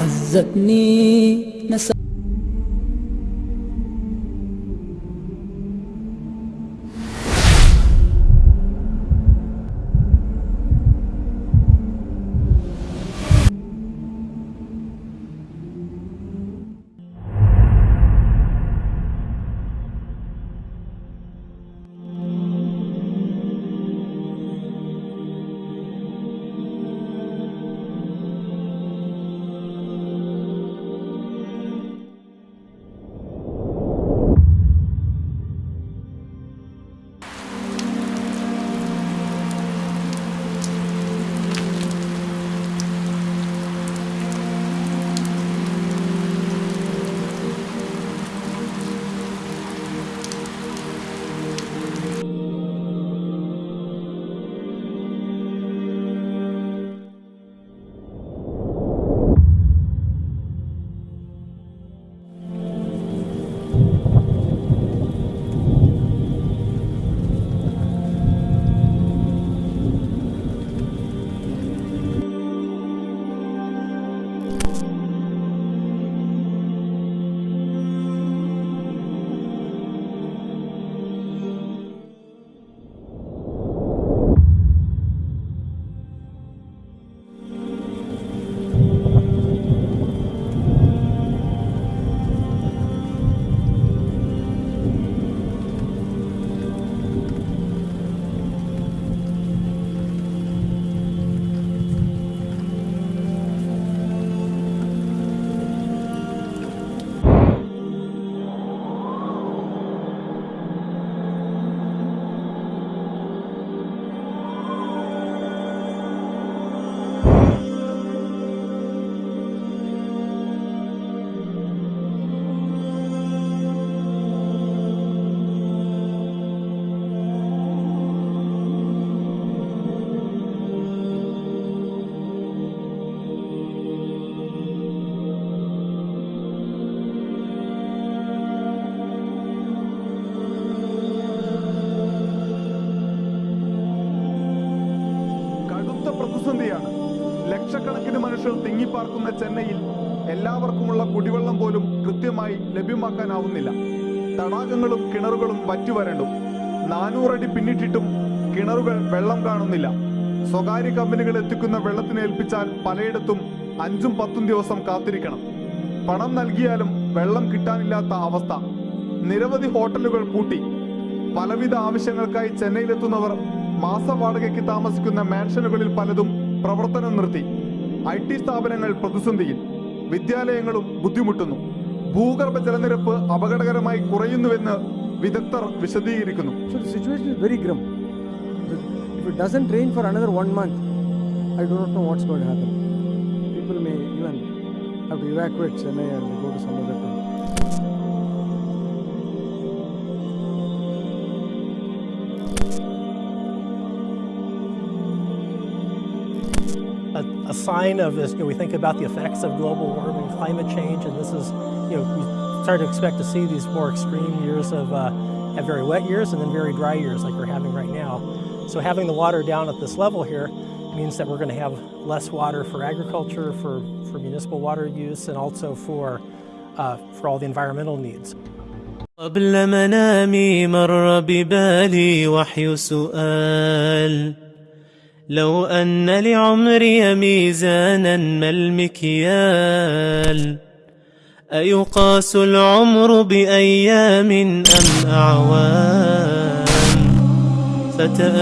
عذبني نسى പ്രതിസന്ധിയാണ്. ലക്ഷക്കണക്കിന് മനുഷ്യർ തിങ്ങിപ്പാർക്കുന്ന ചെന്നൈയിൽ എല്ലാവർക്കുമുള്ള കുടിവെള്ളം പോലും കൃത്യമായി ലഭ്യമാക്കാനാവുന്നില്ല. തടാകങ്ങളും കിണറുകളും വറ്റുവരണ്ടു. നാനൂറടി പിന്നിട്ടിട്ടും കിണറുകൾ വെള്ളം കാണുന്നില്ല. സ്വകാര്യ കമ്പനികൾ എത്തിക്കുന്ന വെള്ളത്തിന് ഏൽപ്പിച്ചാൽ പലയിടത്തും അഞ്ചും പത്തും ദിവസം കാത്തിരിക്കണം. പണം നൽകിയാലും വെള്ളം കിട്ടാനില്ലാത്ത അവസ്ഥ. നിരവധി ഹോട്ടലുകൾ പൂട്ടി. പലവിധ ആവശ്യങ്ങൾക്കായി ചെന്നൈയിലെത്തുന്നവർ മാസവാടകയ്ക്ക് താമസിക്കുന്ന മാൻഷനുകളിൽ പലതും പ്രവർത്തനം നിർത്തി ഐ ടി സ്ഥാപനങ്ങൾ പ്രതിസന്ധിയിൽ വിദ്യാലയങ്ങളും ബുദ്ധിമുട്ടുന്നു ഭൂഗർഭ ജലനിരപ്പ് അപകടകരമായി കുറയുന്നുവെന്ന് വിദഗ്ധർ വിശദീകരിക്കുന്നു to happen. People may even have to evacuate Chennai and a, a sign of this, you know, we think about the effects of global warming, climate change, and this is, you know, we start to expect to see these more extreme years of uh, have very wet years and then very dry years like we're having right now. So having the water down at this level here means that we're going to have less water for agriculture, for, for municipal water use, and also for, uh, for all the environmental needs. قبل منامي مر ببالي وحي سؤال لو أن لعمري ميزانا ما المكيال أيقاس العمر بأيام أم أعوام؟ فتأ